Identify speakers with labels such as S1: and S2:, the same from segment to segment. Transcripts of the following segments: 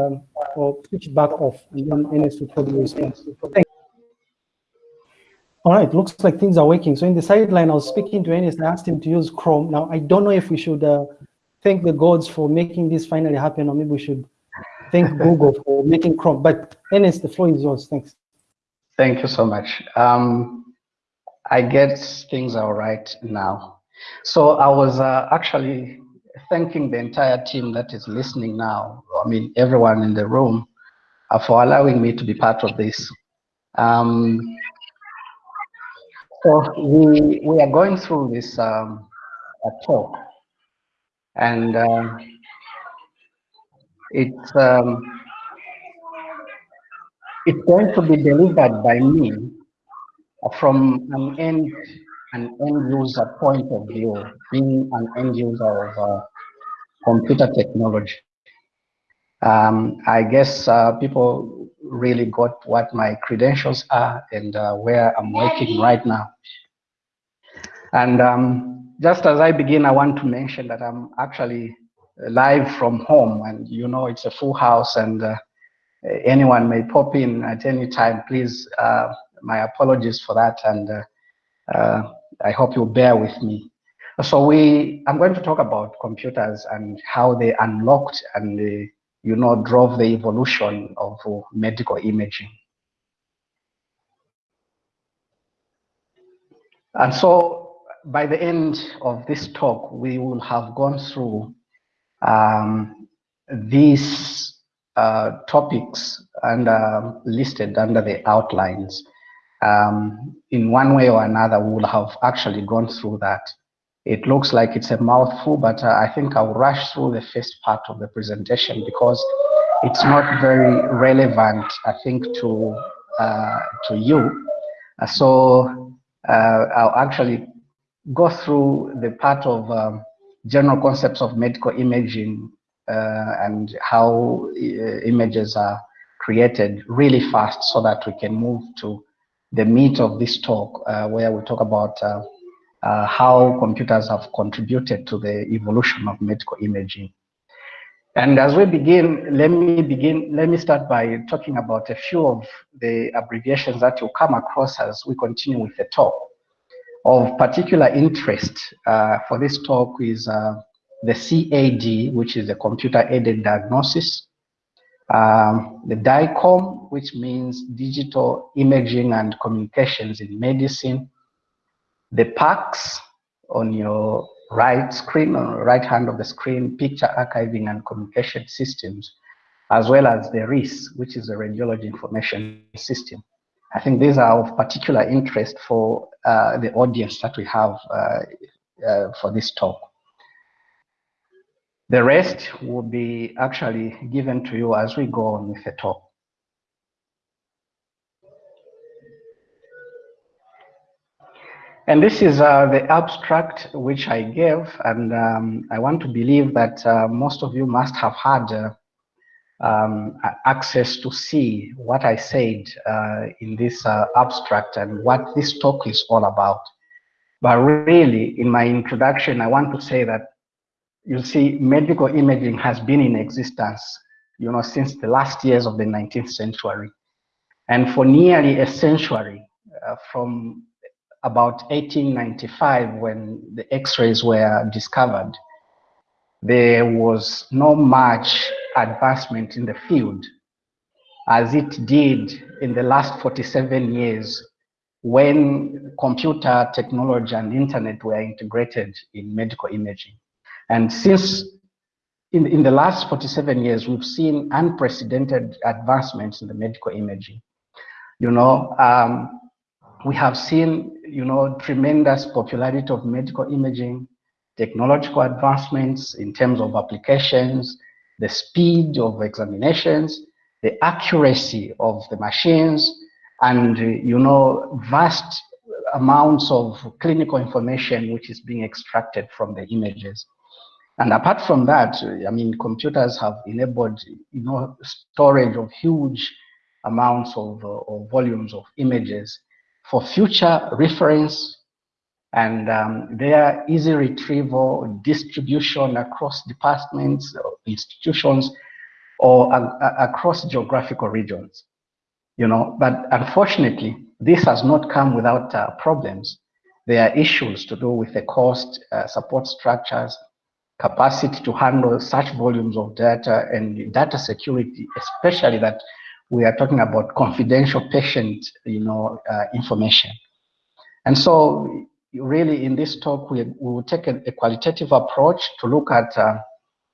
S1: um, or switch it back off, and then NS will probably respond. Thank all right, looks like things are working. So in the sideline, I was speaking to Ernest, I asked him to use Chrome. Now, I don't know if we should uh, thank the gods for making this finally happen, or maybe we should thank Google for making Chrome. But Ernest, the floor is yours. Thanks.
S2: Thank you so much. Um, I guess things are all right now. So I was uh, actually thanking the entire team that is listening now. I mean, everyone in the room uh, for allowing me to be part of this. Um, so we we are going through this um, talk, and uh, it's um, it's going to be delivered by me from an end an end user point of view, being an end user of uh, computer technology. Um, I guess uh, people really got what my credentials are and uh, where I'm working right now. And um, just as I begin, I want to mention that I'm actually live from home and you know it's a full house and uh, anyone may pop in at any time. Please, uh, my apologies for that and uh, uh, I hope you'll bear with me. So we, I'm going to talk about computers and how they unlocked and you know, drove the evolution of medical imaging. And so by the end of this talk, we will have gone through um, these uh, topics and uh, listed under the outlines. Um, in one way or another, we will have actually gone through that. It looks like it's a mouthful, but uh, I think I'll rush through the first part of the presentation because it's not very relevant, I think, to uh, to you. Uh, so uh, I'll actually go through the part of um, general concepts of medical imaging uh, and how uh, images are created really fast so that we can move to the meat of this talk where we talk about uh, how computers have contributed to the evolution of medical imaging. And as we begin, let me begin, let me start by talking about a few of the abbreviations that you'll come across as we continue with the talk. Of particular interest uh, for this talk is uh, the CAD, which is the computer-aided diagnosis, um, the DICOM, which means digital imaging and communications in medicine, the PACS on your right screen, on the right hand of the screen, picture archiving and communication systems, as well as the RIS, which is the radiology information system. I think these are of particular interest for uh, the audience that we have uh, uh, for this talk. The rest will be actually given to you as we go on with the talk. And this is uh, the abstract which I gave, and um, I want to believe that uh, most of you must have had uh, um, access to see what I said uh, in this uh, abstract and what this talk is all about. But really, in my introduction, I want to say that you see, medical imaging has been in existence, you know, since the last years of the 19th century. And for nearly a century, uh, from about 1895 when the x-rays were discovered, there was no much advancement in the field as it did in the last 47 years when computer technology and internet were integrated in medical imaging. And since in, in the last 47 years, we've seen unprecedented advancements in the medical imaging. You know, um, we have seen, you know, tremendous popularity of medical imaging, technological advancements in terms of applications, the speed of examinations, the accuracy of the machines, and, you know, vast amounts of clinical information which is being extracted from the images. And apart from that, I mean, computers have enabled, you know, storage of huge amounts of, uh, of volumes of images for future reference and um, their easy retrieval, distribution across departments, institutions, or across geographical regions. You know, but unfortunately, this has not come without uh, problems. There are issues to do with the cost, uh, support structures, capacity to handle such volumes of data and data security, especially that we are talking about confidential patient, you know, uh, information. And so really in this talk, we, we will take a, a qualitative approach to look at uh,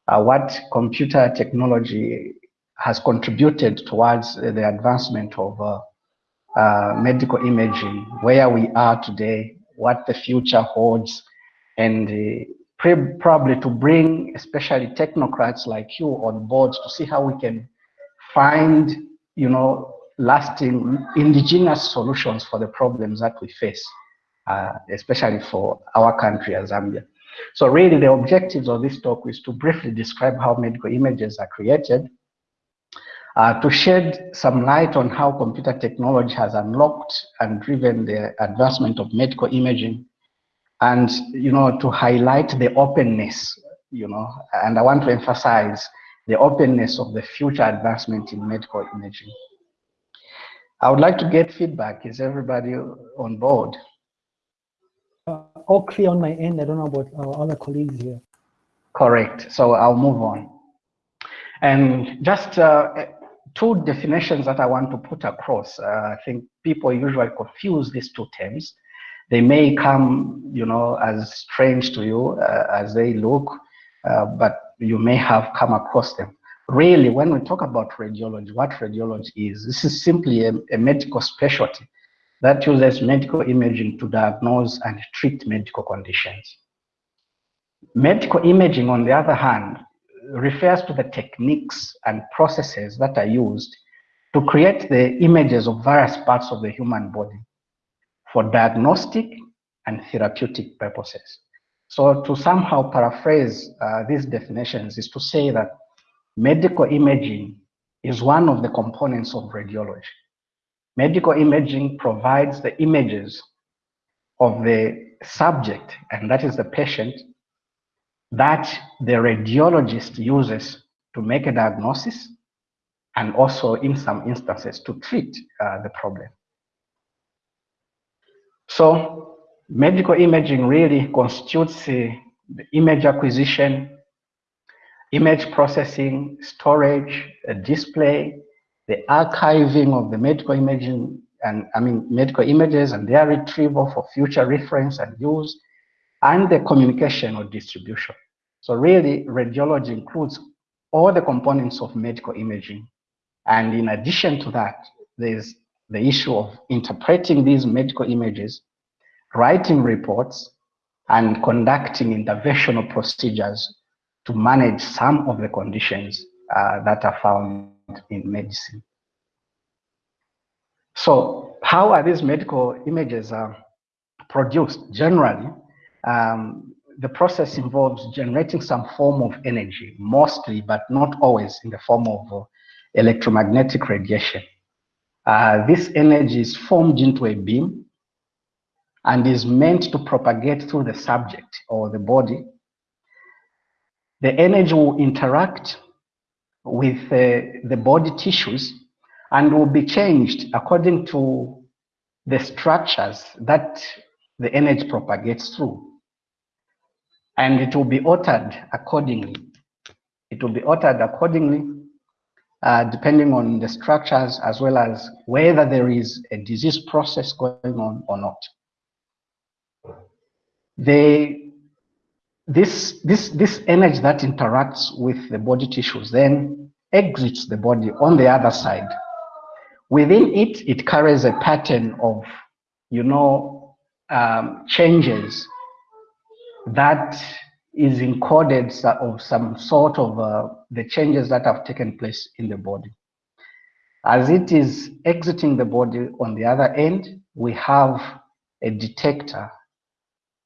S2: uh, what computer technology has contributed towards the advancement of uh, uh, medical imaging, where we are today, what the future holds, and uh, probably to bring especially technocrats like you on board to see how we can find, you know, lasting indigenous solutions for the problems that we face, uh, especially for our country as Zambia. So really the objectives of this talk is to briefly describe how medical images are created, uh, to shed some light on how computer technology has unlocked and driven the advancement of medical imaging, and you know to highlight the openness, you know, and I want to emphasize the openness of the future advancement in medical imaging. I would like to get feedback. Is everybody on board?
S1: Uh, all clear on my end. I don't know about our other colleagues here.
S2: Correct. So I'll move on. And just uh, two definitions that I want to put across. Uh, I think people usually confuse these two terms. They may come, you know, as strange to you uh, as they look, uh, but you may have come across them. Really, when we talk about radiology, what radiology is, this is simply a, a medical specialty that uses medical imaging to diagnose and treat medical conditions. Medical imaging, on the other hand, refers to the techniques and processes that are used to create the images of various parts of the human body for diagnostic and therapeutic purposes. So to somehow paraphrase uh, these definitions is to say that medical imaging is one of the components of radiology. Medical imaging provides the images of the subject, and that is the patient, that the radiologist uses to make a diagnosis and also in some instances to treat uh, the problem. So medical imaging really constitutes uh, the image acquisition, image processing, storage, display, the archiving of the medical imaging and I mean medical images and their retrieval for future reference and use, and the communication or distribution. So really, radiology includes all the components of medical imaging. And in addition to that, there's the issue of interpreting these medical images, writing reports, and conducting interventional procedures to manage some of the conditions uh, that are found in medicine. So how are these medical images uh, produced? Generally, um, the process involves generating some form of energy, mostly, but not always, in the form of uh, electromagnetic radiation. Uh, this energy is formed into a beam and is meant to propagate through the subject or the body. The energy will interact with uh, the body tissues and will be changed according to the structures that the energy propagates through and it will be altered accordingly. It will be altered accordingly uh, depending on the structures as well as whether there is a disease process going on or not. The, this, this, this energy that interacts with the body tissues then exits the body on the other side. Within it, it carries a pattern of, you know, um, changes that is encoded of some sort of uh, the changes that have taken place in the body. As it is exiting the body on the other end, we have a detector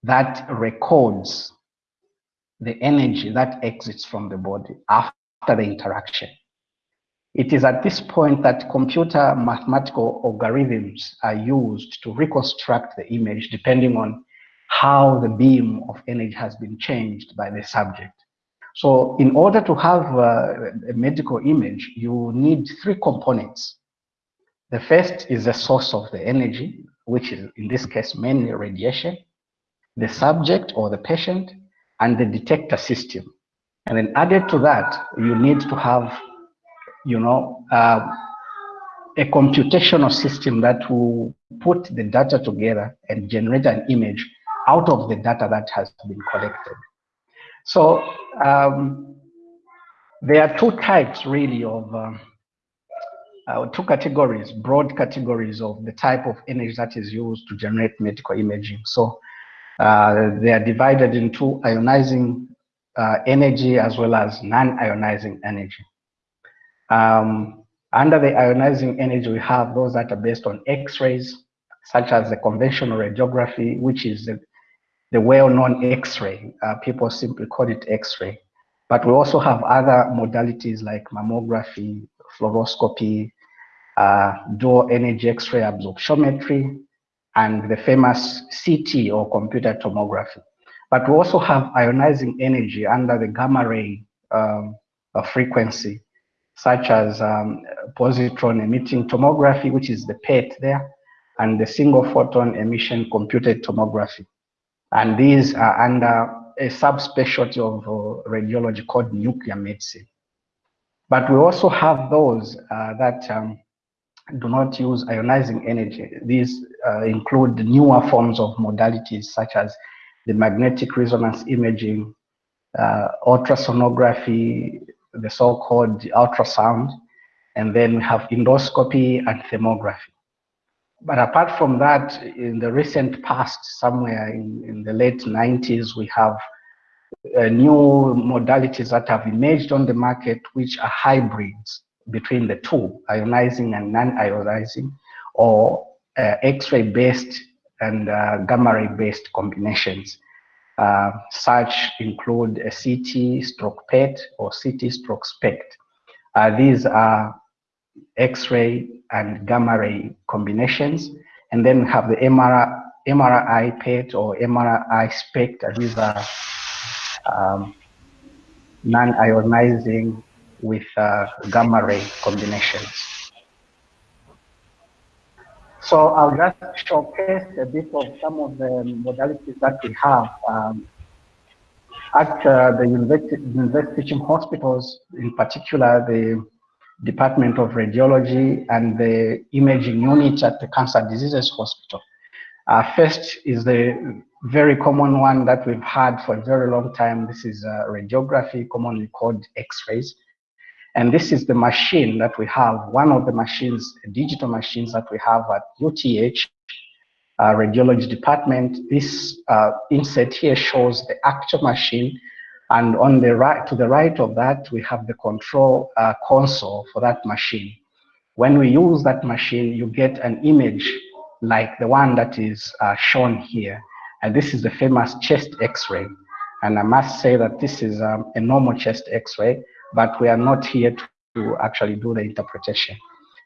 S2: that records the energy that exits from the body after the interaction. It is at this point that computer mathematical algorithms are used to reconstruct the image depending on how the beam of energy has been changed by the subject. So in order to have uh, a medical image, you need three components. The first is the source of the energy, which is in this case mainly radiation, the subject or the patient, and the detector system. And then added to that, you need to have, you know, uh, a computational system that will put the data together and generate an image out of the data that has been collected. So um, there are two types really of, uh, uh, two categories, broad categories of the type of energy that is used to generate medical imaging. So uh, they are divided into ionizing uh, energy as well as non-ionizing energy. Um, under the ionizing energy, we have those that are based on X-rays, such as the conventional radiography, which is the, the well-known X-ray. Uh, people simply call it X-ray. But we also have other modalities like mammography, fluoroscopy, uh, dual energy X-ray absorptiometry, and the famous CT or computer tomography. But we also have ionizing energy under the gamma ray um, frequency, such as um, positron emitting tomography, which is the PET there, and the single photon emission computed tomography. And these are under a subspecialty of uh, radiology called nuclear medicine. But we also have those uh, that um, do not use ionizing energy. These uh, include newer forms of modalities such as the magnetic resonance imaging, uh, ultrasonography, the so-called ultrasound, and then we have endoscopy and thermography. But apart from that, in the recent past, somewhere in, in the late 90s, we have uh, new modalities that have emerged on the market, which are hybrids between the two, ionizing and non-ionizing, or uh, X-ray based and uh, gamma ray based combinations. Uh, such include a CT stroke PET or CT stroke SPECT. Uh, these are X-ray and gamma ray combinations. And then have the MRI, MRI PET or MRI SPECT. These are um, non-ionizing with uh, gamma ray combinations. So I'll just showcase a bit of some of the modalities that we have um, at uh, the university, university teaching hospitals, in particular the Department of Radiology and the imaging unit at the Cancer Diseases Hospital. Uh, first is the very common one that we've had for a very long time. This is uh, radiography, commonly called X-rays. And this is the machine that we have, one of the machines, digital machines that we have at UTH uh, radiology department. This uh, here shows the actual machine. And on the right, to the right of that, we have the control uh, console for that machine. When we use that machine, you get an image like the one that is uh, shown here. And this is the famous chest x-ray. And I must say that this is um, a normal chest x-ray but we are not here to, to actually do the interpretation.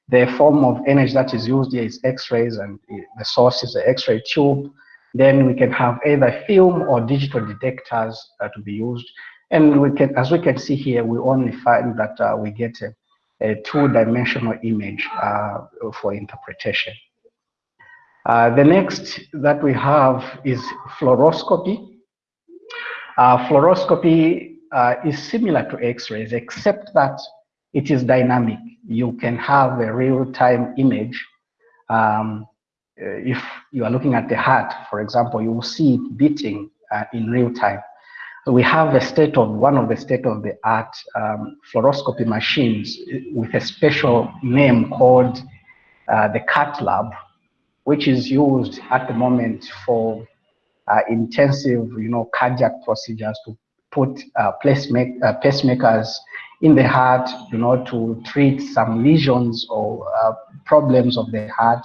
S2: The form of energy that is used here is X-rays and the source is the X-ray tube. Then we can have either film or digital detectors uh, to be used. And we can, as we can see here, we only find that uh, we get a, a two-dimensional image uh, for interpretation. Uh, the next that we have is fluoroscopy. Uh, fluoroscopy uh, is similar to X-rays, except that it is dynamic. You can have a real-time image. Um, if you are looking at the heart, for example, you will see it beating uh, in real time. We have a state of one of the state-of-the-art um, fluoroscopy machines with a special name called uh, the cath lab, which is used at the moment for uh, intensive, you know, cardiac procedures to put uh, uh, pacemakers in the heart, you know, to treat some lesions or uh, problems of the heart,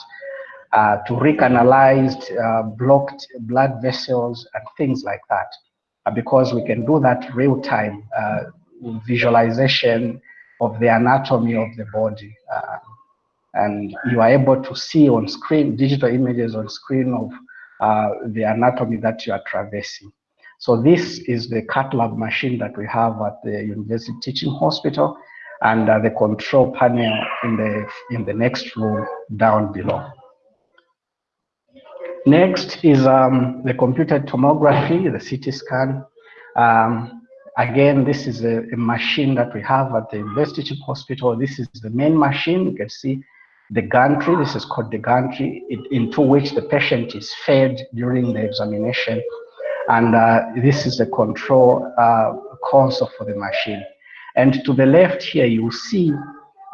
S2: uh, to recanalize uh, blocked blood vessels and things like that. Uh, because we can do that real time visualization of the anatomy of the body. and you are able to see on screen, digital images on screen of the anatomy that you are traversing. So this is the cath lab machine that we have at the University Teaching Hospital and uh, the control panel in the, in the next room down below. Next is um, the computed tomography, the CT scan. Um, again, this is a, a, machine that we have at the University Hospital. This is the main machine. You can see the gantry. This is called the gantry, it, into which the patient is fed during the examination. And uh, this is the control uh, console for the machine. And to the left here, you see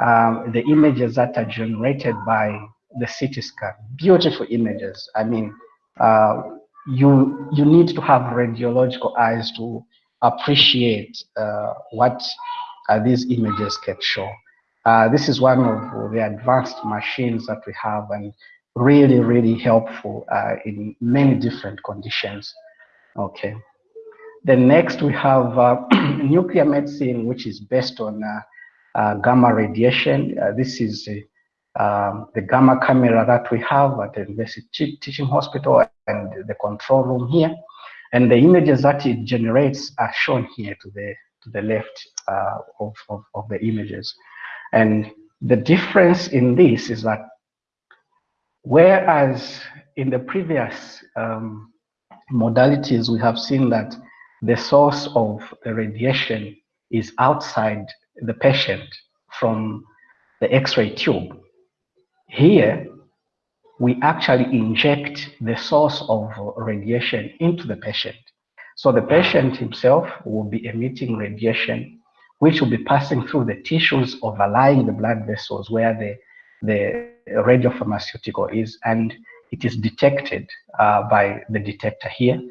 S2: um, the images that are generated by the CT scan. Beautiful images. I mean, uh, you you need to have radiological eyes to appreciate uh, what uh, these images can show. Uh, this is one of the advanced machines that we have and really, really helpful uh, in many different conditions. Okay. Then next we have nuclear medicine, which is based on uh, uh, gamma radiation. Uh, this is um, the gamma camera that we have at the University Teaching Hospital and the control room here. And the images that it generates are shown here to the, to the left of, of, of the images. And the difference in this is that whereas in the previous um, modalities, we have seen that the source of the radiation is outside the patient from the X-ray tube. Here, we actually inject the source of radiation into the patient. So the patient himself will be emitting radiation which will be passing through the tissues overlying the blood vessels where the, the radiopharmaceutical is, and it is detected uh, by the detector here.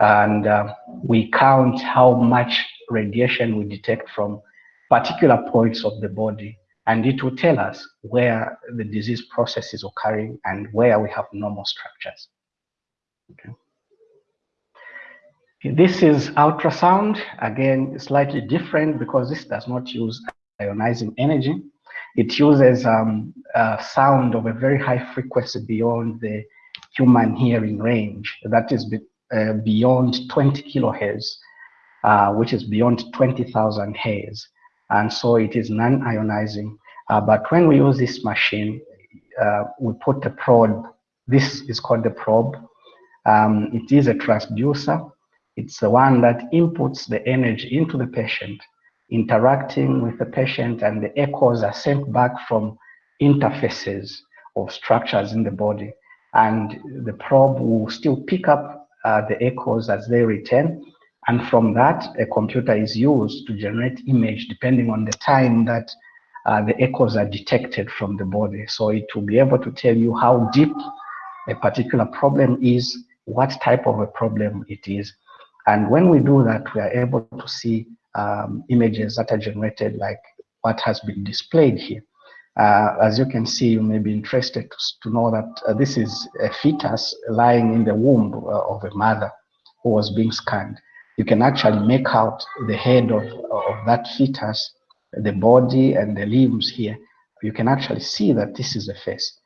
S2: And uh, we count how much radiation we detect from particular points of the body, and it will tell us where the disease process is occurring and where we have normal structures. Okay. This is ultrasound, again, slightly different because this does not use ionizing energy. It uses um, sound of a very high frequency beyond the human hearing range. That is be, uh, beyond 20 kilohertz, uh, which is beyond 20,000 hertz. And so it is non-ionizing. Uh, but when we use this machine, uh, we put the probe. This is called the probe. Um, it is a transducer it's the one that inputs the energy into the patient, interacting with the patient, and the echoes are sent back from interfaces of structures in the body. And the probe will still pick up uh, the echoes as they return. And from that, a computer is used to generate image depending on the time that uh, the echoes are detected from the body. So it will be able to tell you how deep a particular problem is, what type of a problem it is, and when we do that, we are able to see um, images that are generated like what has been displayed here. Uh, as you can see, you may be interested to, know that uh, this is a fetus lying in the womb uh, of a mother who was being scanned. You can actually make out the head of, of that fetus, the body and the limbs here. You can actually see that this is the face.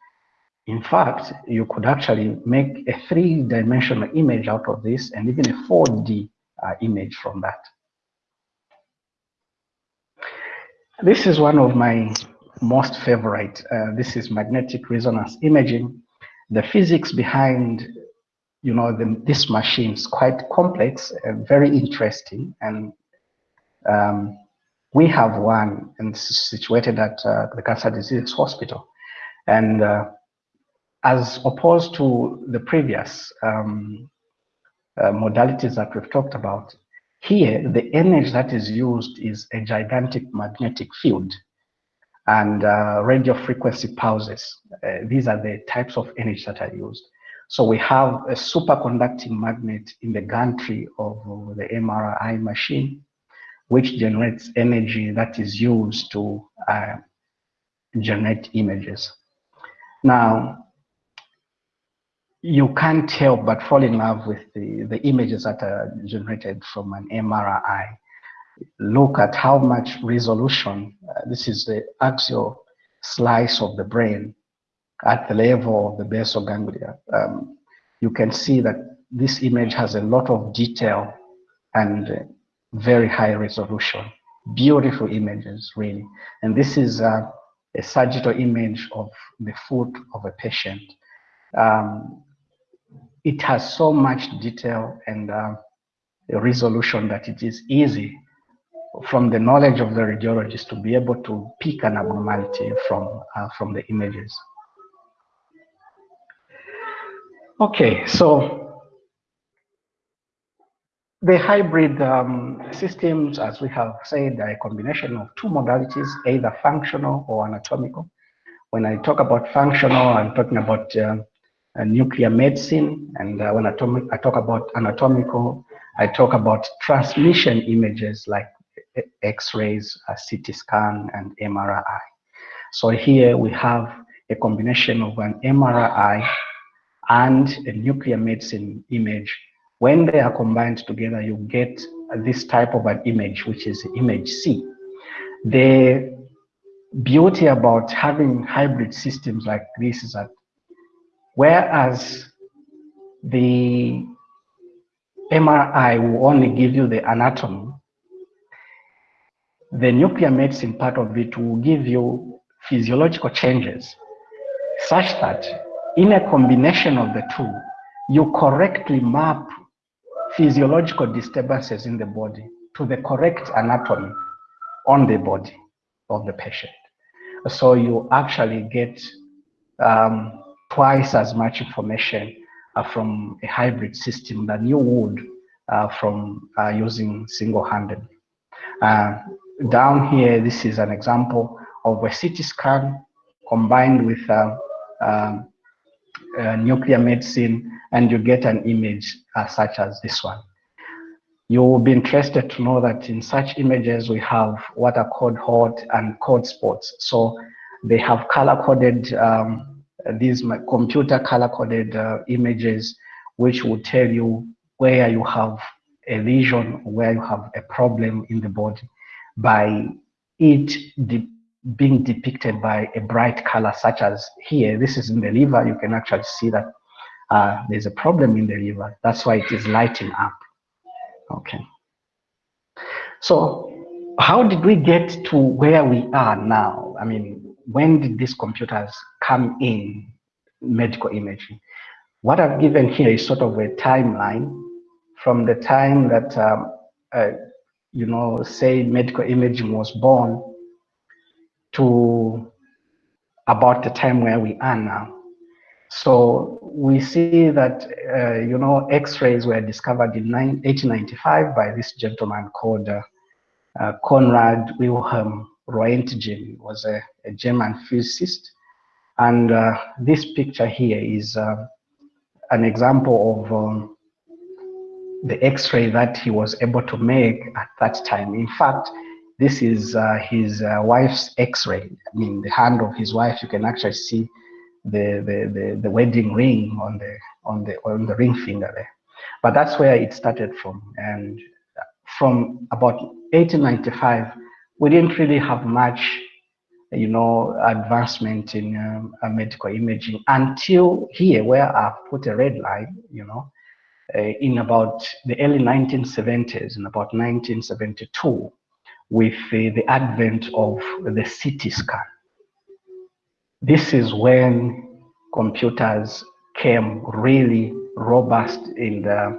S2: In fact, you could actually make a three-dimensional image out of this and even a 4D uh, image from that. This is one of my most favorite. Uh, this is magnetic resonance imaging. The physics behind you know, the, this machine is quite complex and very interesting. And um, we have one and situated at uh, the Cancer Disease Hospital. And uh, as opposed to the previous um, uh, modalities that we've talked about, here the energy that is used is a gigantic magnetic field and uh, radio frequency pulses. Uh, these are the types of energy that are used. So we have a superconducting magnet in the gantry of the MRI machine, which generates energy that is used to uh, generate images. Now, you can't help but fall in love with the, the images that are generated from an MRI. Look at how much resolution, uh, this is the axial slice of the brain at the level of the basal ganglia. Um, you can see that this image has a lot of detail and very high resolution. Beautiful images, really. And this is uh, a sagittal image of the foot of a patient. Um, it has so much detail and uh, resolution that it is easy from the knowledge of the radiologist to be able to pick an abnormality from, uh, from the images. Okay, so the hybrid um, systems, as we have said, are a combination of two modalities, either functional or anatomical. When I talk about functional, I'm talking about uh, nuclear medicine, and uh, when I, I talk about anatomical, I talk about transmission images like X-rays, CT scan, and MRI. So here we have a combination of an MRI and a nuclear medicine image. When they are combined together, you get this type of an image, which is image C. The beauty about having hybrid systems like this is that whereas the MRI will only give you the anatomy, the nuclear medicine part of it will give you physiological changes such that in a combination of the two, you correctly map physiological disturbances in the body to the correct anatomy on the body of the patient. So you actually get um, twice as much information uh, from a hybrid system than you would uh, from uh, using single-handed. Uh, down here, this is an example of a CT scan combined with uh, um, uh, nuclear medicine, and you get an image uh, such as this one. You will be interested to know that in such images, we have what are called hot and cold spots. So they have color-coded, um, these computer color-coded uh, images, which will tell you where you have a lesion, where you have a problem in the body by it being depicted by a bright color such as here, this is in the liver, you can actually see that uh, there's a problem in the liver. That's why it is lighting up. Okay. So how did we get to where we are now? I mean, when did these computers come in medical imaging? What I've given here is sort of a timeline from the time that um, uh, you know, say medical imaging was born to about the time where we are now. So we see that, uh, you know, X-rays were discovered in 1895 by this gentleman called uh, uh, Conrad Wilhelm Roentgen, was a, a German physicist. And uh, this picture here is uh, an example of um, the x-ray that he was able to make at that time. In fact, this is uh, his uh, wife's x-ray. I mean, the hand of his wife, you can actually see the, the, the, the, wedding ring on the, on, the, on the ring finger there. But that's where it started from. And from about 1895, we didn't really have much you know, advancement in um, medical imaging until here where I've put a red line, you know, uh, in about the early 1970s, in about 1972, with the advent of the CT scan. This is when computers came really robust in the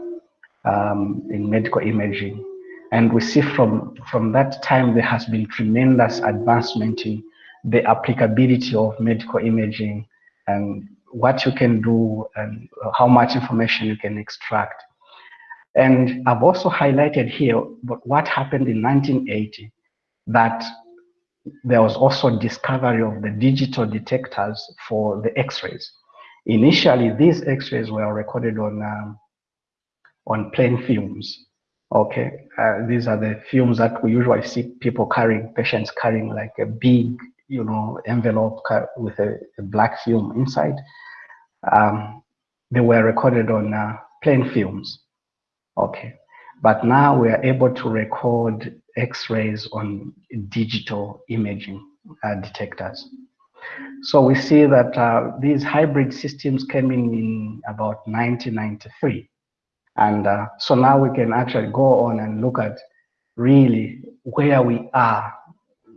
S2: um, in medical imaging. And we see from, from that time there has been tremendous advancement in the applicability of medical imaging and what you can do and how much information you can extract. And I've also highlighted here what happened in 1980, that there was also discovery of the digital detectors for the x-rays. Initially, these x-rays were recorded on, um, on plain films. Okay, uh, these are the films that we usually see people carrying, patients carrying like a big, you know, envelope with a, a black film inside um, they were recorded on uh, plain films. Okay, but now we are able to record X-rays on digital imaging uh, detectors. So we see that uh, these hybrid systems came in in about 1993. And uh, so now we can actually go on and look at really where we are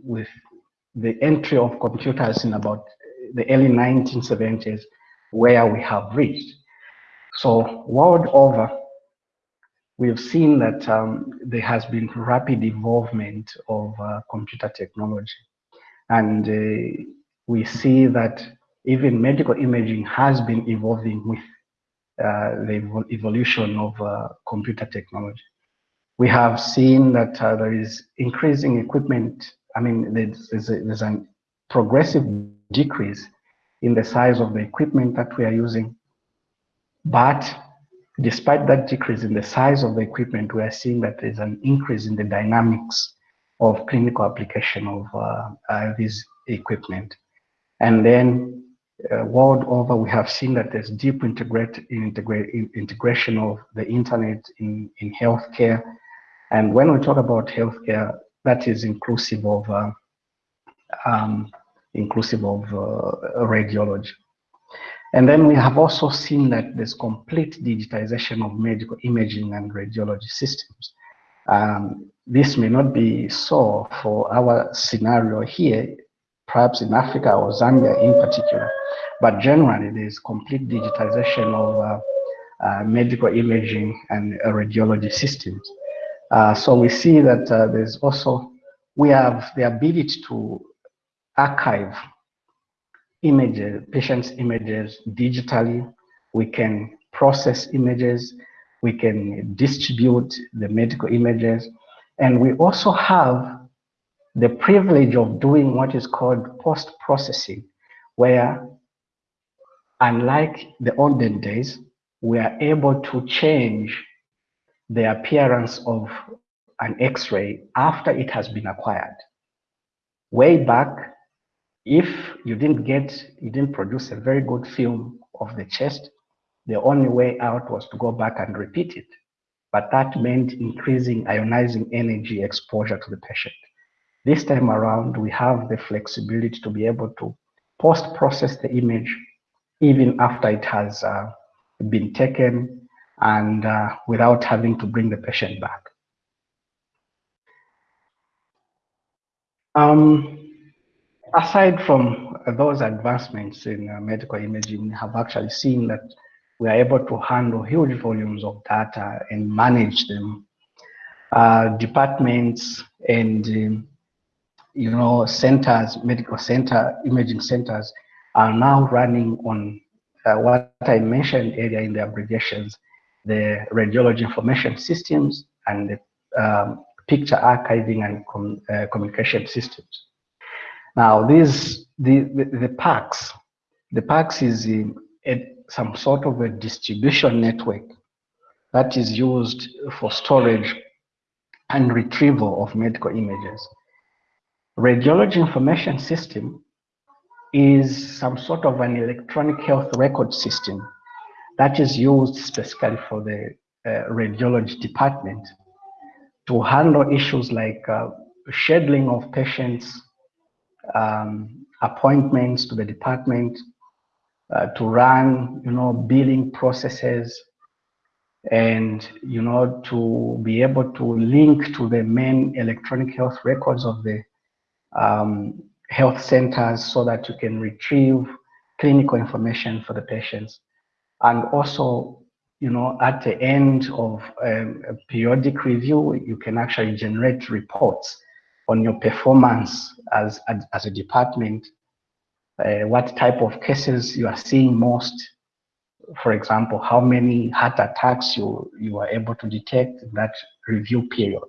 S2: with the entry of computers in about the early 1970s, where we have reached. So world over, we've seen that um, there has been rapid involvement of uh, computer technology. And uh, we see that even medical imaging has been evolving with uh, the evolution of uh, computer technology. We have seen that uh, there is increasing equipment. I mean, there's, there's, a, there's a progressive decrease in the size of the equipment that we are using. But despite that decrease in the size of the equipment, we are seeing that there's an increase in the dynamics of clinical application of uh, uh, this equipment. And then uh, world over, we have seen that there's deep integrate, integrate, integration of the internet in, in healthcare. And when we talk about healthcare, that is inclusive of uh, um, inclusive of uh, radiology. And then we have also seen that there's complete digitization of medical imaging and radiology systems. Um, this may not be so for our scenario here, perhaps in Africa or Zambia in particular, but generally there's complete digitization of uh, uh, medical imaging and uh, radiology systems. Uh, so we see that uh, there's also, we have the ability to archive images, uh, patients' images digitally. We can process images. We can distribute the medical images. And we also have the privilege of doing what is called post-processing, where unlike the olden days, we are able to change the appearance of an x-ray after it has been acquired. Way back, if you didn't get, you didn't produce a very good film of the chest, the only way out was to go back and repeat it. But that meant increasing ionizing energy exposure to the patient. This time around, we have the flexibility to be able to post-process the image even after it has uh, been taken and uh, without having to bring the patient back. Um, aside from those advancements in uh, medical imaging, we have actually seen that we are able to handle huge volumes of data and manage them. Uh, departments and um, you know centers, medical center, imaging centers are now running on uh, what I mentioned earlier in the abbreviations, the radiology information systems and the um, picture archiving and com uh, communication systems. Now, these the, the, the PACS, the PACS is in a, some sort of a distribution network that is used for storage and retrieval of medical images. Radiology information system is some sort of an electronic health record system that is used specifically for the uh, radiology department to handle issues like uh, scheduling of patients um, appointments to the department, uh, to run, you know, billing processes, and you know, to be able to link to the main electronic health records of the um, health centers so that you can retrieve clinical information for the patients. And also, you know, at the end of um, a periodic review, you can actually generate reports on your performance as, as, a department, uh, what type of cases you are seeing most. For example, how many heart attacks you, you are able to detect in that review period.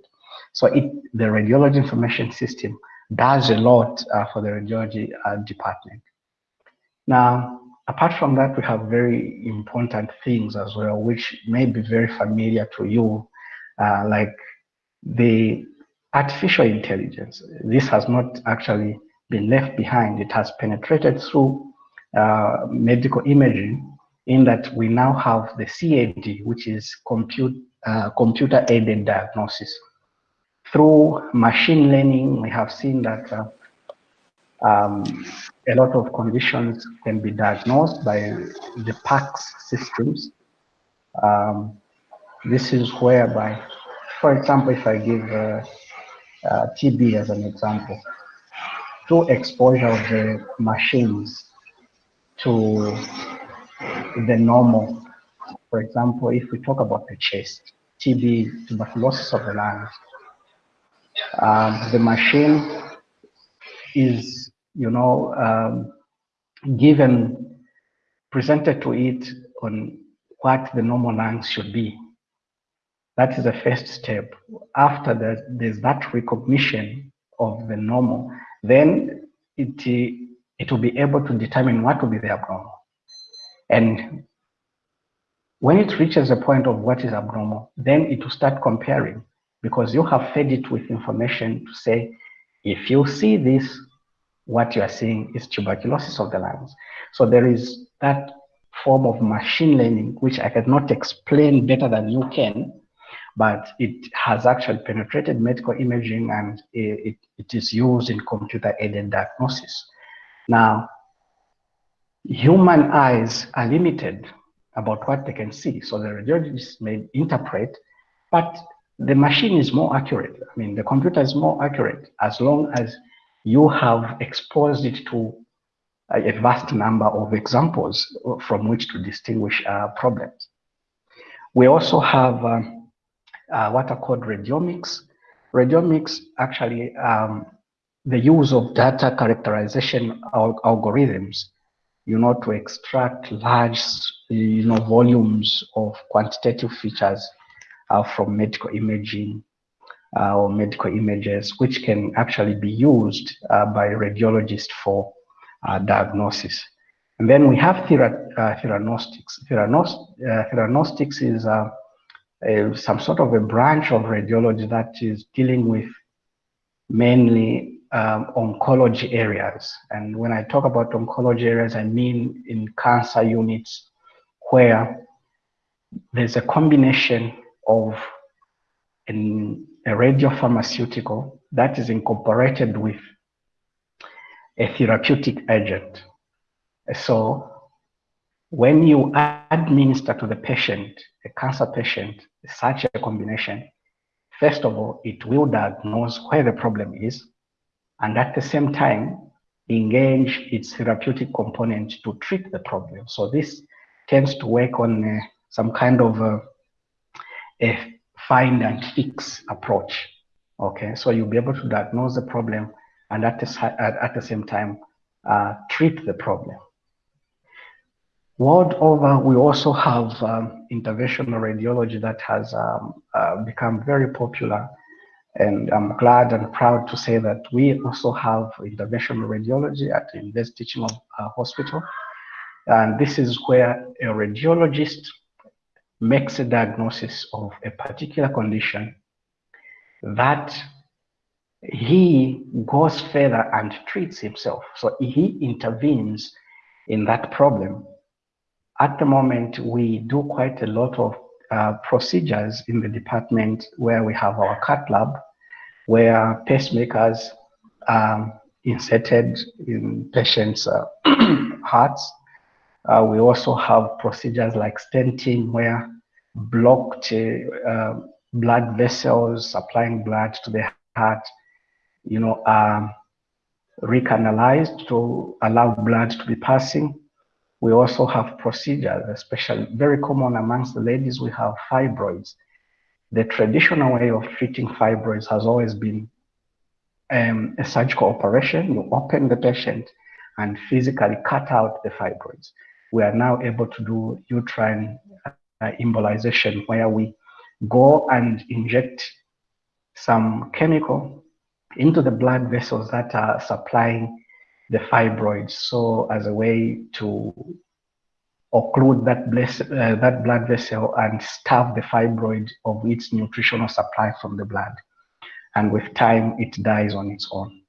S2: So it, the radiology information system does a lot uh, for the radiology uh, department. Now, apart from that, we have very important things as well, which may be very familiar to you, uh, like the artificial intelligence. This has not actually been left behind. It has penetrated through uh, medical imaging in that we now have the CAD, which is compute, uh, computer aided diagnosis. Through machine learning, we have seen that uh, um, a lot of conditions can be diagnosed by the PACS systems. Um, This is whereby, for example, if I give uh, TB as an example, through exposure of the machines to the normal, for example, if we talk about the chest, TB, tuberculosis of the lungs, um, the machine is, you know, um, given, presented to it on what the normal lungs should be. That is the first step. After that, there's that recognition of the normal, then it, it will be able to determine what will be the abnormal. And when it reaches a point of what is abnormal, then it will start comparing because you have fed it with information to say, if you see this, what you are seeing is tuberculosis of the lungs. So there is that form of machine learning, which I cannot explain better than you can, but it has actually penetrated medical imaging and it, it is used in computer aided diagnosis. Now, human eyes are limited about what they can see. So the radiologist may interpret, but the machine is more accurate. I mean, the computer is more accurate as long as you have exposed it to a vast number of examples from which to distinguish uh, problems. We also have um, uh, what are called radiomics. Radiomics actually um, the use of data characterization al algorithms, you know, to extract large, you know, volumes of quantitative features uh, from medical imaging uh, or medical images, which can actually be used uh, by radiologists for uh, diagnosis. And then we have thera uh, theranostics. Theranos uh, theranostics is a, some sort of a branch of radiology that is dealing with mainly um, oncology areas. And when I talk about oncology areas, I mean in cancer units where there's a combination of an, a radiopharmaceutical that is incorporated with a therapeutic agent. So when you administer to the patient, a cancer patient, such a combination, first of all, it will diagnose where the problem is, and at the same time, engage its therapeutic component to treat the problem. So this tends to work on uh, some kind of uh, a find and fix approach. Okay, so you'll be able to diagnose the problem and at the, at, the same time uh, treat the problem. World over, we also have um, interventional radiology that has um, uh, become very popular. And I'm glad and proud to say that we also have interventional radiology at the University Teaching uh, Hospital. And this is where a radiologist makes a diagnosis of a particular condition that he goes further and treats himself. So he intervenes in that problem. At the moment, we do quite a lot of uh, procedures in the department where we have our cath lab, where pacemakers are inserted in patients' uh, hearts uh, we also have procedures like stenting where blocked uh, blood vessels supplying blood to the heart, you know, are recanalized to allow blood to be passing. We also have procedures, especially very common amongst the ladies, we have fibroids. The traditional way of treating fibroids has always been um, a surgical operation. You open the patient and physically cut out the fibroids we are now able to do uterine uh, embolization where we go and inject some chemical into the blood vessels that are supplying the fibroids. So as a way to occlude that, bless, uh, that blood vessel and starve the fibroid of its nutritional supply from the blood. And with time, it dies on its own.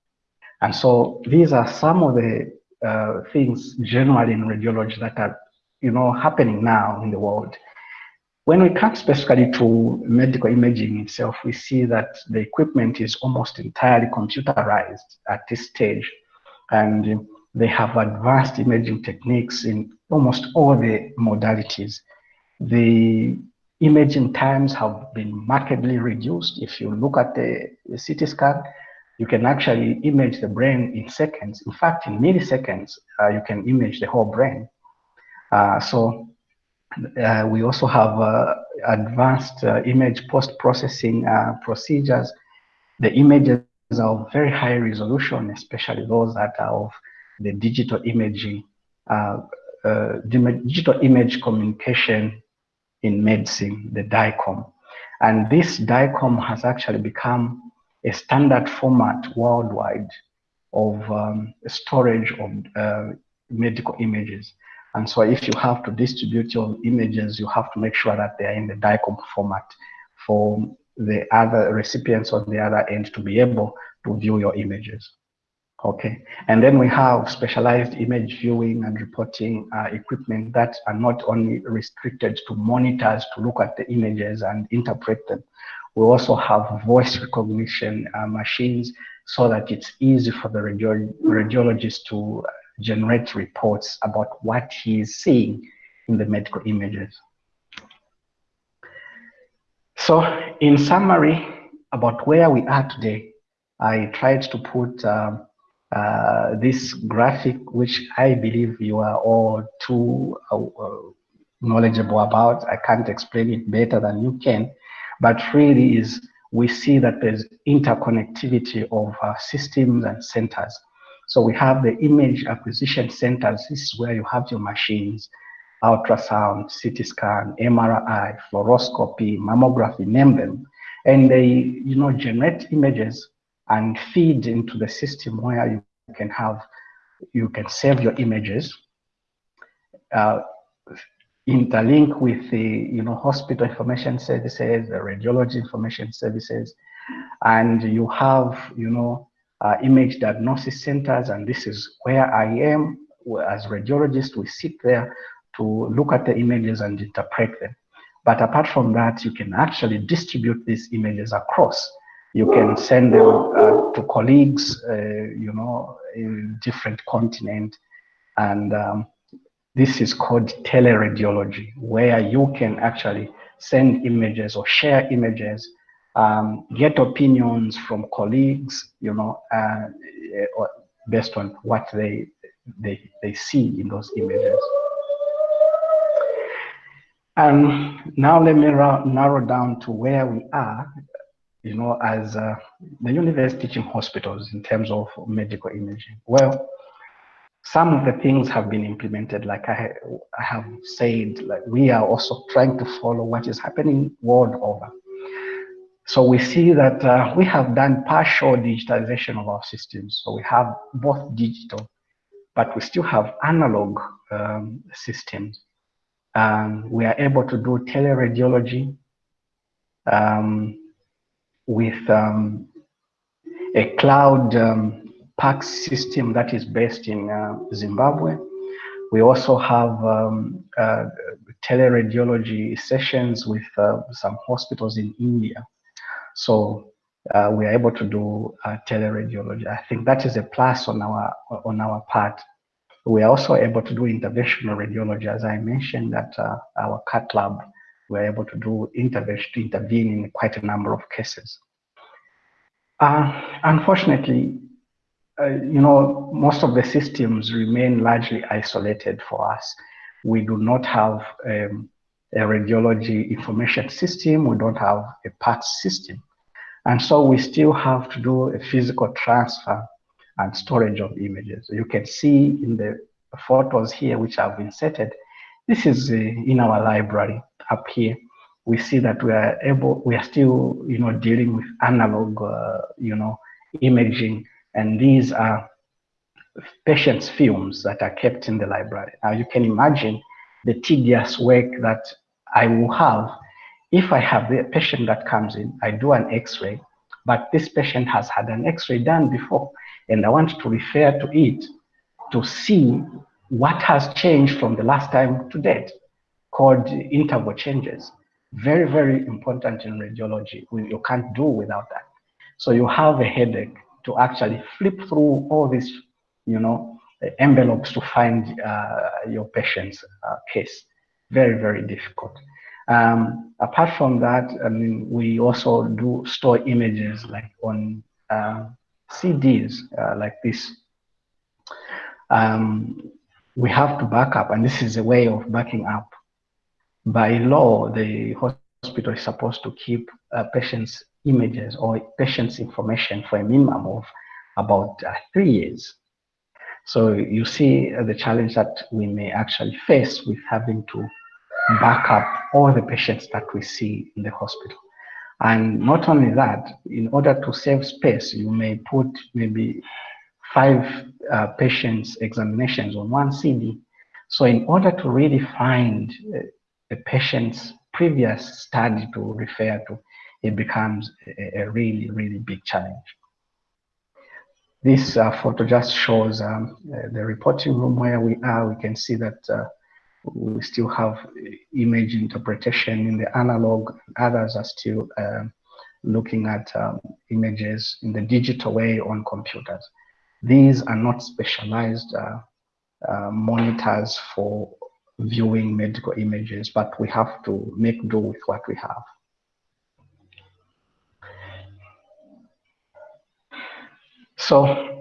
S2: And so these are some of the uh, things generally in radiology that are, you know, happening now in the world. When we come specifically to medical imaging itself, we see that the equipment is almost entirely computerized at this stage. And they have advanced imaging techniques in almost all the modalities. The imaging times have been markedly reduced. If you look at the, CT scan, you can actually image the brain in seconds. In fact, in milliseconds, uh, you can image the whole brain. Uh, so uh, we also have uh, advanced uh, image post-processing uh, procedures. The images of very high resolution, especially those that are of the digital imaging, digital image communication in medicine, the DICOM. And this DICOM has actually become a standard format worldwide of um, storage of uh, medical images. And so if you have to distribute your images, you have to make sure that they are in the DICOM format for the other recipients on the other end to be able to view your images. Okay, and then we have specialized image viewing and reporting uh, equipment that are not only restricted to monitors to look at the images and interpret them. We also have voice recognition uh, machines so that it's easy for the radio radiologist to generate reports about what he is seeing in the medical images. So in summary, about where we are today, I tried to put um, uh, this graphic, which I believe you are all too uh, uh, knowledgeable about. I can't explain it better than you can, but really is we see that there's interconnectivity of uh, systems and centers. So we have the image acquisition centers. This is where you have your machines, ultrasound, CT scan, MRI, fluoroscopy, mammography, name them. And they, you know, generate images and feed into the system where you can have, you can save your images, uh, interlink with the, you know, hospital information services, the radiology information services, and you have, you know, uh, image diagnosis centers, and this is where I am as radiologist. We sit there to look at the images and interpret them. But apart from that, you can actually distribute these images across you can send them uh, to colleagues, uh, you know, in different continent. And um, this is called teleradiology, where you can actually send images or share images, um, get opinions from colleagues, you know, uh, based on what they, they, they see in those images. And now let me narrow down to where we are you know, as uh, the university teaching hospitals in terms of medical imaging? Well, some of the things have been implemented, like I, I have said, like we are also trying to follow what is happening world over. So we see that uh, we have done partial digitalization of our systems. So we have both digital, but we still have analog um, systems. Um, we are able to do teleradiology. Um, with um, a cloud um, PACS system that is based in uh, Zimbabwe. We also have um, uh, teleradiology sessions with uh, some hospitals in India. So uh, we are able to do uh, teleradiology. I think that is a plus on our on our part. We are also able to do interventional radiology, as I mentioned that uh, our cath lab we're able to do intervention intervene in quite a number of cases. Uh, unfortunately, uh, you know, most of the systems remain largely isolated for us. We do not have um, a radiology information system. We don't have a PACS system. And so we still have to do a physical transfer and storage of images. You can see in the photos here, which I've inserted, this is uh, in our library up here. We see that we are able, we are still, you know, dealing with analog, uh, you know, imaging, and these are patients' films that are kept in the library. Now you can imagine the tedious work that I will have if I have the patient that comes in, I do an x-ray, but this patient has had an x-ray done before, and I want to refer to it to see what has changed from the last time to date, called interval changes. Very, very important in radiology. You can't do without that. So you have a headache to actually flip through all these, you know, envelopes to find uh, your patient's uh, case. Very, very difficult. Um, apart from that, I mean, we also do store images like on uh, CDs uh, like this. Um, we have to back up, and this is a way of backing up. By law, the hospital is supposed to keep uh, patients' images or patients' information for a minimum of about uh, three years. So you see uh, the challenge that we may actually face with having to back up all the patients that we see in the hospital. And not only that, in order to save space, you may put maybe five uh, patients' examinations on one CD. So in order to really find uh, a patient's previous study to refer to, it becomes a, a really, really big challenge. This uh, photo just shows um, uh, the reporting room where we are. We can see that uh, we still have image interpretation in the analog. Others are still uh, looking at um, images in the digital way on computers. These are not specialized uh, uh, monitors for viewing medical images, but we have to make do with what we have. So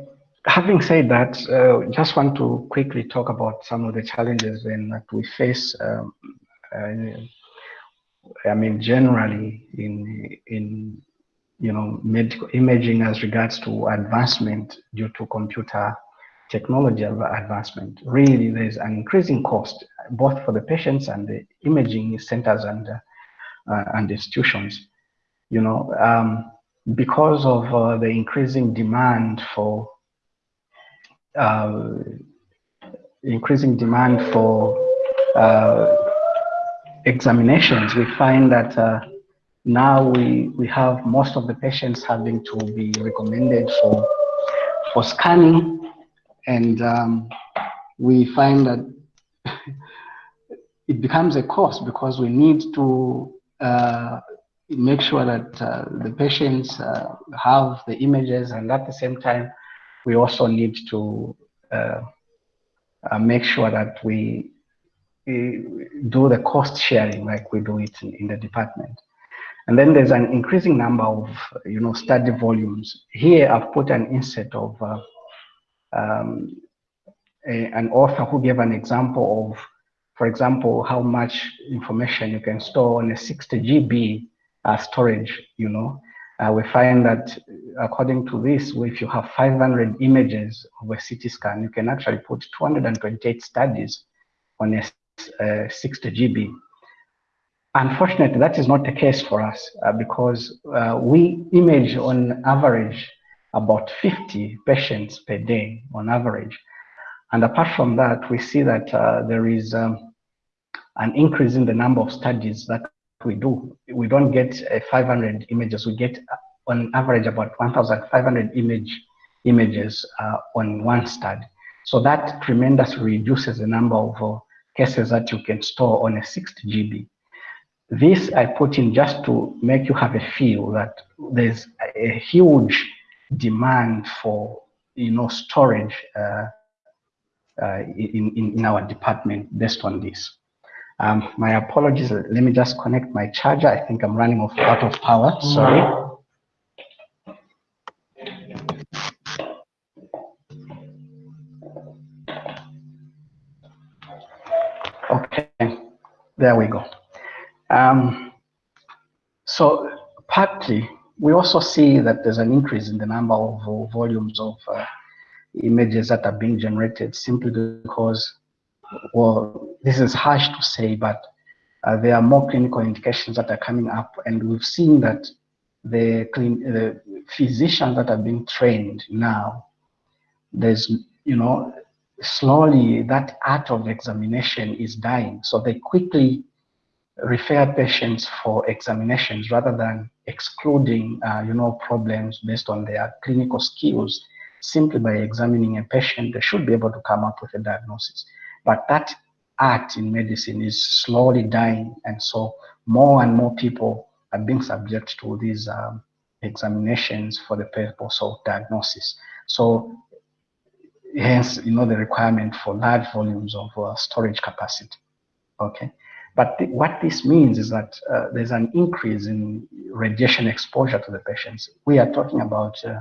S2: having said that, uh, just want to quickly talk about some of the challenges then that we face. Um, uh, I mean, generally in in you know medical imaging as regards to advancement due to computer technology advancement. Really, there's an increasing cost both for the patients and the imaging centers and uh, and institutions. You know, um, because of uh, the increasing demand for uh, increasing demand for uh, examinations, we find that uh, now we we have most of the patients having to be recommended for for scanning, and um, we find that it becomes a cost because we need to uh, make sure that uh, the patients uh, have the images and at the same time we also need to uh, uh, make sure that we, we, do the cost sharing like we do it in, in, the department and then there's an increasing number of you know study volumes here i've put an insert of uh, um, a, an author who gave an example of for example how much information you can store on a 60 gb uh, storage, you know. Uh, we find that according to this, if you have 500 images of a CT scan, you can actually put 228 studies on a uh, 60 GB. Unfortunately, that is not the case for us uh, because uh, we image on average about 50 patients per day on average. And apart from that, we see that uh, there is um, an increase in the number of studies that we do. We don't get uh, 500 images. We get uh, on average about 1,500 image images uh, on one study. So that tremendously reduces the number of uh, cases that you can store on a 60 GB. This I put in just to make you have a feel that there's a huge demand for you know storage uh, uh, in, in, in our department based on this. Um, my apologies. Let me just connect my charger. I think I'm running off out of power. Sorry. Okay, there we go. Um, so partly, we also see that there's an increase in the number of uh, volumes of uh, images that are being generated simply because well, this is harsh to say, but uh, there are more clinical indications that are coming up, and we've seen that the, the physicians that are being trained now, there's, you know, slowly that art of examination is dying. So they quickly refer patients for examinations rather than excluding, uh, you know, problems based on their clinical skills. Simply by examining a patient, they should be able to come up with a diagnosis. But that art in medicine is slowly dying. And so more and more people are being subject to these um, examinations for the purpose of diagnosis. So hence, you know, the requirement for large volumes of uh, storage capacity. Okay. But th what this means is that uh, there's an increase in radiation exposure to the patients. We are talking about uh,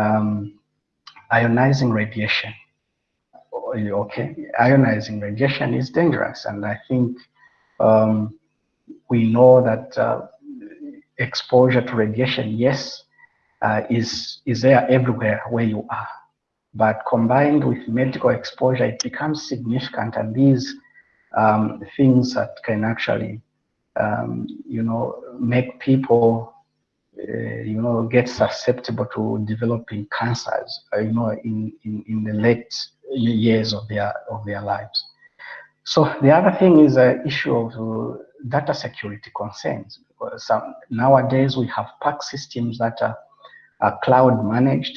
S2: um, ionizing radiation. Okay, ionizing radiation is dangerous, and I think um, we know that uh, exposure to radiation, yes, uh, is is there everywhere where you are, but combined with medical exposure, it becomes significant, and these um, things that can actually, um, you know, make people, uh, you know, get susceptible to developing cancers, uh, you know, in, in, in the late years of their of their lives. So the other thing is the issue of uh, data security concerns. Some, nowadays we have PACS systems that are, are cloud managed.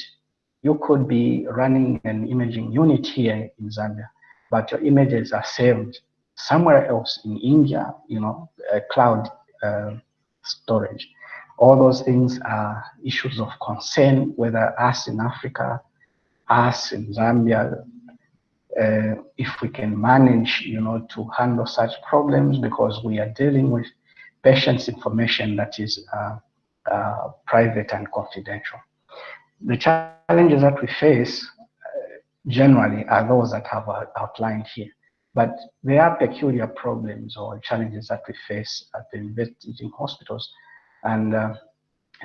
S2: You could be running an imaging unit here in Zambia, but your images are saved somewhere else in India, you know, cloud uh, storage. All those things are issues of concern, whether us in Africa, us in Zambia, uh, if we can manage, you know, to handle such problems because we are dealing with patients' information that is uh, uh, private and confidential. The challenges that we face uh, generally are those that have outlined here. But there are peculiar problems or challenges that we face at the investigating hospitals. And uh,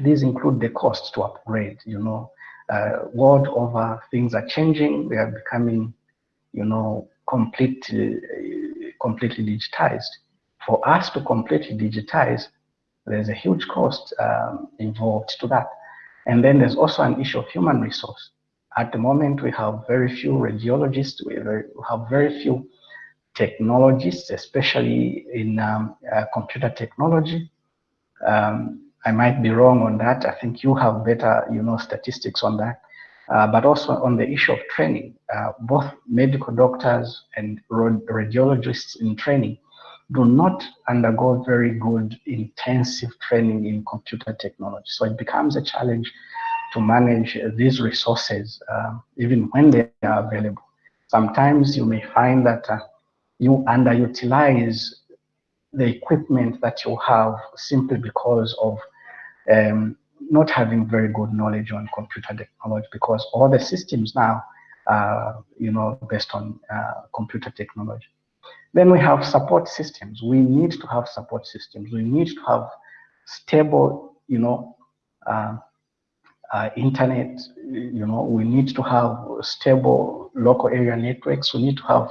S2: these include the cost to upgrade, you know, uh, world over things are changing, they are becoming, you know, completely, completely digitized. For us to completely digitize, there's a huge cost um, involved to that. And then there's also an issue of human resource. At the moment, we have very few radiologists, we have very few technologists, especially in um, uh, computer technology. Um, I might be wrong on that. I think you have better, you know, statistics on that. Uh, but also on the issue of training, uh, both medical doctors and radiologists in training do not undergo very good intensive training in computer technology. So it becomes a challenge to manage these resources, uh, even when they are available. Sometimes you may find that uh, you underutilize the equipment that you have simply because of um, not having very good knowledge on computer technology because all the systems now are, you know, based on uh, computer technology. Then we have support systems. We need to have support systems. We need to have stable, you know, uh, uh, internet, you know, we need to have stable local area networks. We need to have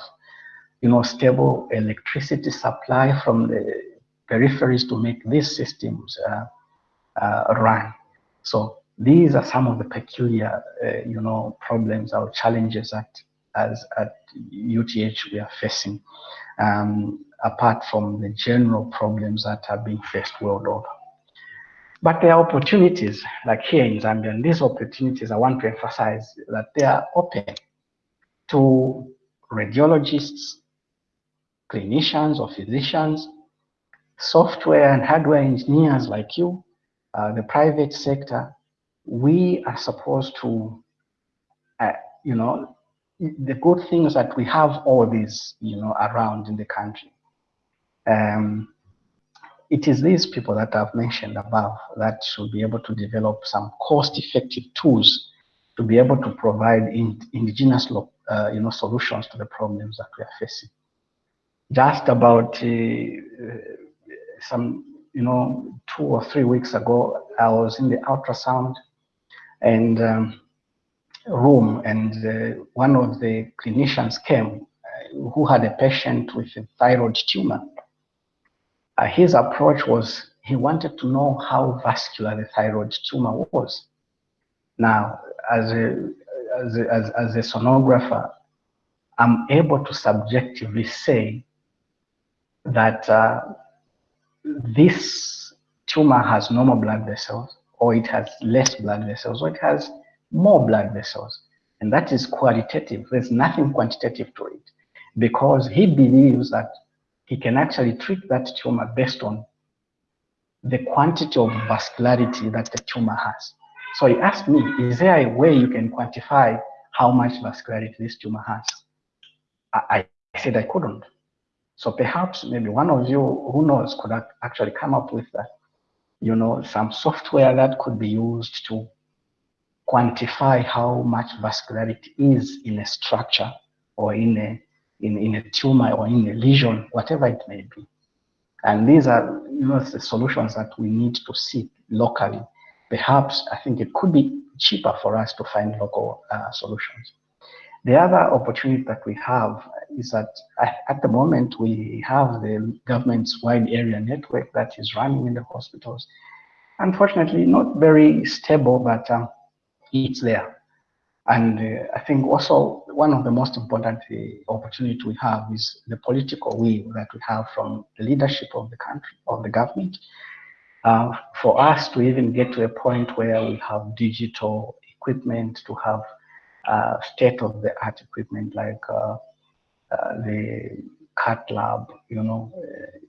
S2: you know, stable electricity supply from the peripheries to make these systems uh, run. So these are some of the peculiar, uh, you know, problems or challenges that as at UTH we are facing, um, apart from the general problems that are being faced world over. But there are opportunities, like here in Zambia, and these opportunities I want to emphasize that they are open to radiologists, clinicians or physicians, software and hardware engineers like you, uh, the private sector, we are supposed to, uh, you know, the good things that we have all these, you know, around in the country. Um, it is these people that I've mentioned above that should be able to develop some cost-effective tools to be able to provide in, indigenous, uh, you know, solutions to the problems that we are facing just about uh, some, you know, two or three weeks ago, I was in the ultrasound and um, room, and uh, one of the clinicians came uh, who had a patient with a thyroid tumor. Uh, his approach was he wanted to know how vascular the thyroid tumor was. Now, as a, as a, as, as a sonographer, I'm able to subjectively say that uh, this tumor has normal blood vessels, or it has less blood vessels, or it has more blood vessels. And that is qualitative. There's nothing quantitative to it because he believes that he can actually treat that tumor based on the quantity of vascularity that the tumor has. So he asked me, is there a way you can quantify how much vascularity this tumor has? I, I said I couldn't. So perhaps maybe one of you, who knows, could actually come up with that, you know, some software that could be used to quantify how much vascularity is in a structure or in a in, in a tumor or in a lesion, whatever it may be. And these are you know the solutions that we need to seek locally. Perhaps I think it could be cheaper for us to find local uh, solutions. The other opportunity that we have is that at the moment we have the government's wide area network that is running in the hospitals. Unfortunately, not very stable, but um, it's there. And uh, I think also one of the most important uh, opportunity we have is the political will that we have from the leadership of the country, of the government, uh, for us to even get to a point where we have digital equipment, to have uh, state-of-the-art equipment like uh, the cath lab, you know,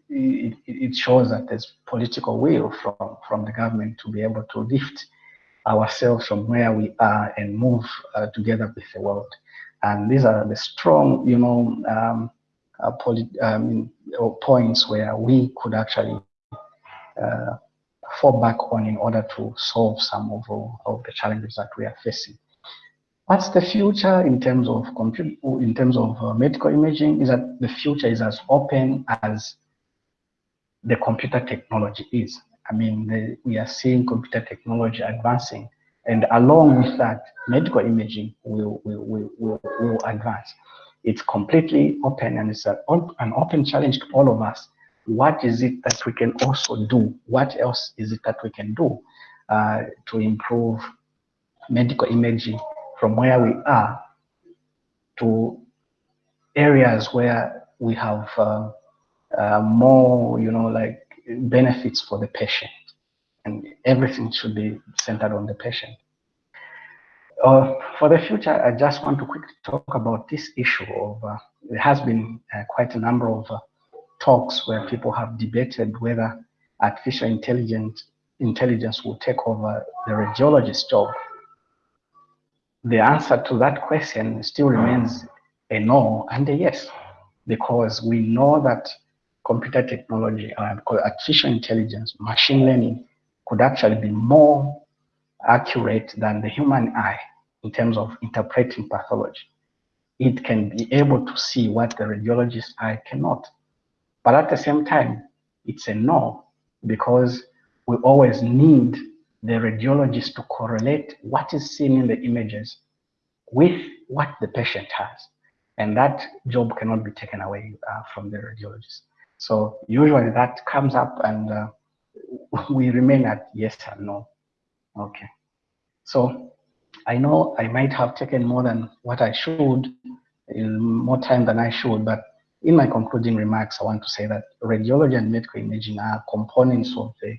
S2: it, it, shows that there's political will from, from the government to be able to lift ourselves from where we are and move uh, together with the world. And these are the strong, you know, um, uh, um, points where we could actually uh, fall back on in order to solve some of, of the challenges that we are facing. What's the future in terms of compute, in terms of uh, medical imaging? Is that the future is as open as the computer technology is. I mean, the, we are seeing computer technology advancing, and along with that, medical imaging will will will will, will advance. It's completely open, and it's an, an open challenge to all of us. What is it that we can also do? What else is it that we can do uh, to improve medical imaging from where we are to areas where we have uh, uh, more, you know, like benefits for the patient. And everything should be centered on the patient. Uh, for the future, I just want to quickly talk about this issue of, uh, there has been uh, quite a number of uh, talks where people have debated whether artificial intelligence, intelligence will take over the radiologist's job the answer to that question still remains a no and a yes, because we know that computer technology, uh, artificial intelligence, machine learning could actually be more accurate than the human eye in terms of interpreting pathology. It can be able to see what the radiologist eye cannot. But at the same time, it's a no, because we always need the radiologist to correlate what is seen in the images with what the patient has. And that job cannot be taken away uh, from the radiologist. So usually that comes up and uh, we remain at yes and no. Okay. So I know I might have taken more than what I should, more time than I should, but in my concluding remarks, I want to say that radiology and medical imaging are components of the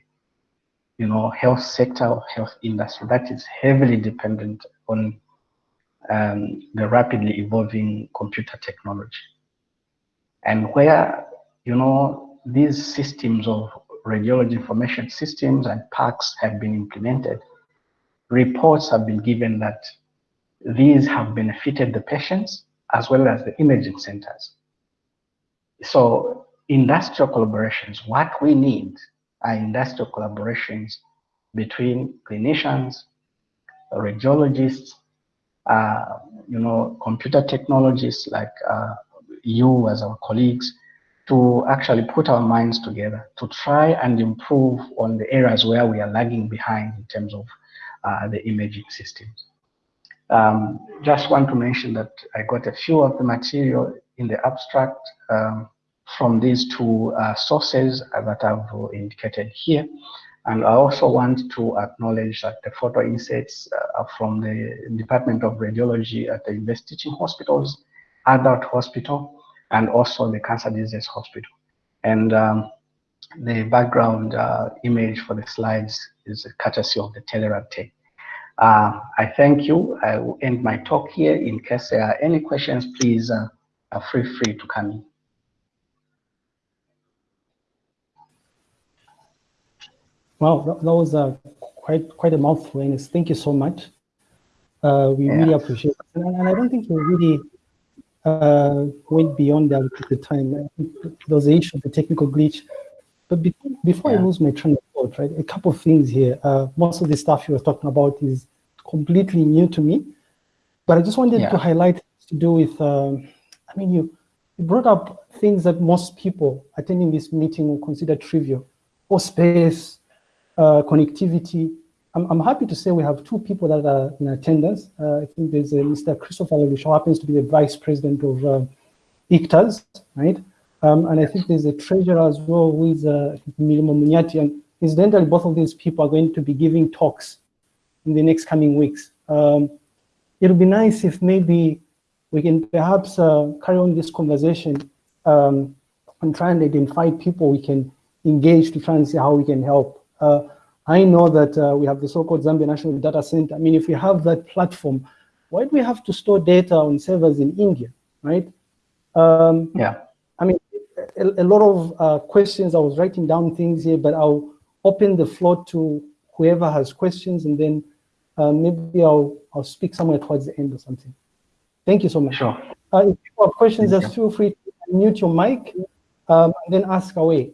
S2: you know, health sector or health industry that is heavily dependent on um, the rapidly evolving computer technology. And where, you know, these systems of radiology information systems and PACS have been implemented, reports have been given that these have benefited the patients as well as the imaging centers. So industrial collaborations, what we need are industrial collaborations between clinicians, radiologists, uh, you know, computer technologists like uh, you as our colleagues, to actually put our minds together to try and improve on the areas where we are lagging behind in terms of uh, the imaging systems. Um, just want to mention that I got a few of the material in the abstract um, from these two uh, sources that I've indicated here. And I also want to acknowledge that the photo inserts uh, are from the Department of Radiology at the University Teaching Hospitals, Adult Hospital, and also the Cancer Disease Hospital. And um, the background uh, image for the slides is a courtesy of the Telerad team. Uh, I thank you. I will end my talk here. In case there are any questions, please uh, feel free to come in.
S1: Wow, that, that was uh, quite quite a mouthful, Enis. Thank you so much. Uh, we yeah. really appreciate it. And, and, I don't think you really uh, went beyond that at the time. There was an issue of the technical glitch. But be before yeah. I lose my train of thought, right, a couple of things here. Uh, most of the stuff you were talking about is completely new to me. But I just wanted yeah. to highlight to do with, um, I mean, you, you brought up things that most people attending this meeting will consider trivial, or space, uh, connectivity. I'm, I'm happy to say we have two people that are in attendance. Uh, I think there's Mr. Christopher Lelouch, who happens to be the vice president of uh, ICTAZ, right? Um, and I think there's a treasurer as well is uh, Milimo Munyati. And incidentally, both of these people are going to be giving talks in the next coming weeks. Um, it would be nice if maybe we can perhaps uh, carry on this conversation um, and try and identify people we can engage to try and see how we can help. Uh, I know that uh, we have the so-called Zambia National Data Center. I mean, if we have that platform, why do we have to store data on servers in India, right? Um,
S2: yeah.
S1: I mean, a, a lot of uh, questions. I was writing down things here, but I'll open the floor to whoever has questions, and then uh, maybe I'll I'll speak somewhere towards the end or something. Thank you so much.
S2: Sure.
S1: Uh, if you have questions, just feel free to mute your mic um, and then ask away.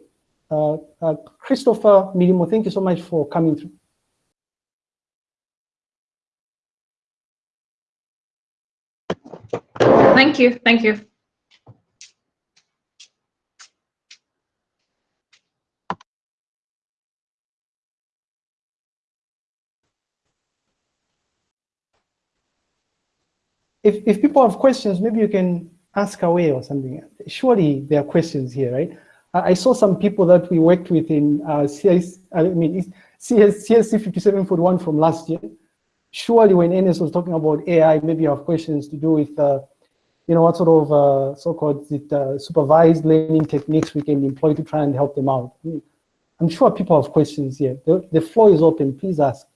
S1: Uh, uh, Christopher Milimo, thank you so much for coming through.
S3: Thank you. Thank you.
S1: if, if people have questions, maybe you can ask away or something. Surely there are questions here, right? I saw some people that we worked with in uh, CS, I mean, CS, CSC 5741 from last year. Surely when NS was talking about AI, maybe you have questions to do with, uh, you know, what sort of uh, so-called uh, supervised learning techniques we can employ to try and help them out. I I'm sure people have questions here. The, the floor is open, please ask.